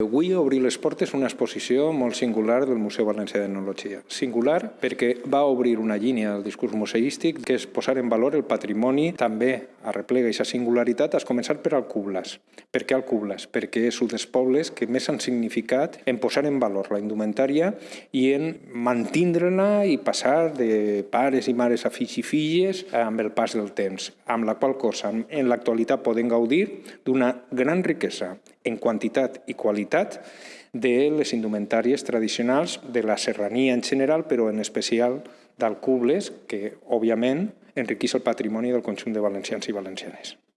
Avui obrir les portes una exposició molt singular del Museu Valencià d'Etnologia. Singular perquè va obrir una línia del discurs museístic que és posar en valor el patrimoni, també arreplega aquesta singularitat, has començat per Alcublas. Per què Alcublas? Perquè és un dels pobles que més han significat en posar en valor la indumentària i en mantindre-la i passar de pares i mares a fills i filles amb el pas del temps, amb la qual cosa en l'actualitat podem gaudir d'una gran riquesa en quantitat i qualitat de les indumentàries tradicionals de la serrania en general, però en especial d'Alcubles, que, òbviament, enriqueix el patrimoni del conjunt de valencians i valencianes.